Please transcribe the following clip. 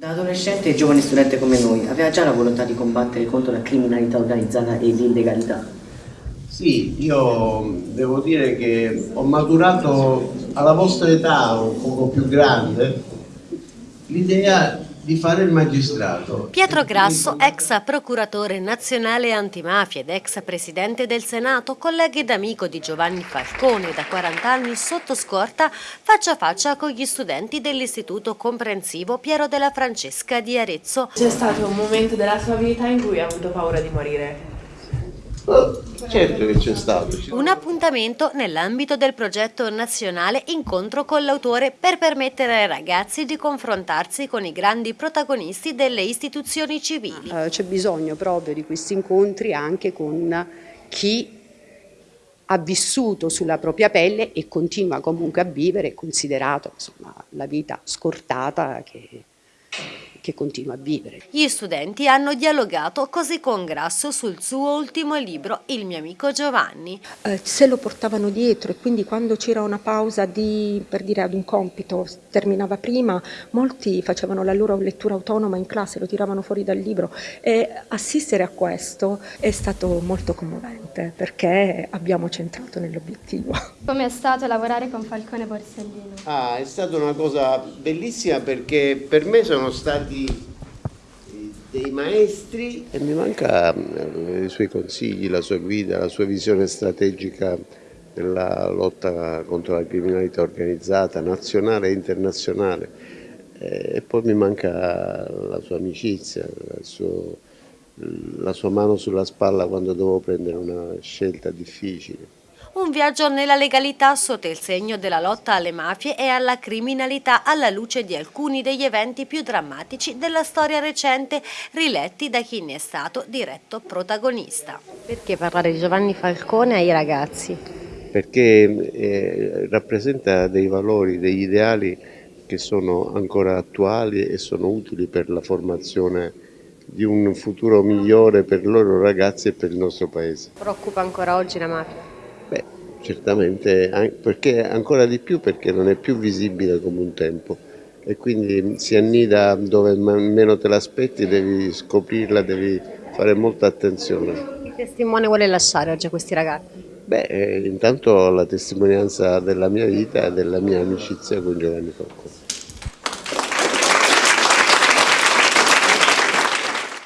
Da adolescente e giovane studente come noi, aveva già la volontà di combattere contro la criminalità organizzata e l'illegalità? Sì, io devo dire che ho maturato alla vostra età, un poco più grande, l'idea di fare il magistrato. Pietro Grasso, ex procuratore nazionale antimafia ed ex presidente del Senato, collega ed amico di Giovanni Falcone, da 40 anni sotto scorta, faccia a faccia con gli studenti dell'Istituto Comprensivo Piero della Francesca di Arezzo. C'è stato un momento della sua vita in cui ha avuto paura di morire? Certo che c'è stato. Un appuntamento nell'ambito del progetto nazionale Incontro con l'autore per permettere ai ragazzi di confrontarsi con i grandi protagonisti delle istituzioni civili. Uh, C'è bisogno proprio di questi incontri anche con chi ha vissuto sulla propria pelle e continua comunque a vivere, considerato insomma, la vita scortata che che continua a vivere. Gli studenti hanno dialogato così con Grasso sul suo ultimo libro, Il mio amico Giovanni. Eh, se lo portavano dietro e quindi quando c'era una pausa di, per dire ad un compito terminava prima, molti facevano la loro lettura autonoma in classe, lo tiravano fuori dal libro e assistere a questo è stato molto commovente perché abbiamo centrato nell'obiettivo. Come è stato lavorare con Falcone Borsellino? Ah, è stata una cosa bellissima perché per me sono stati dei maestri e mi manca eh, i suoi consigli, la sua guida, la sua visione strategica della lotta contro la criminalità organizzata nazionale e internazionale eh, e poi mi manca la sua amicizia, suo, la sua mano sulla spalla quando dovevo prendere una scelta difficile. Un viaggio nella legalità sotto il segno della lotta alle mafie e alla criminalità alla luce di alcuni degli eventi più drammatici della storia recente riletti da chi ne è stato diretto protagonista. Perché parlare di Giovanni Falcone ai ragazzi? Perché eh, rappresenta dei valori, degli ideali che sono ancora attuali e sono utili per la formazione di un futuro migliore per i loro ragazzi e per il nostro paese. Preoccupa ancora oggi la mafia? Beh, certamente, perché ancora di più perché non è più visibile come un tempo e quindi si annida dove meno te l'aspetti, devi scoprirla, devi fare molta attenzione. Che testimone vuole lasciare oggi a questi ragazzi? Beh, eh, intanto la testimonianza della mia vita e della mia amicizia con Giovanni Falcone.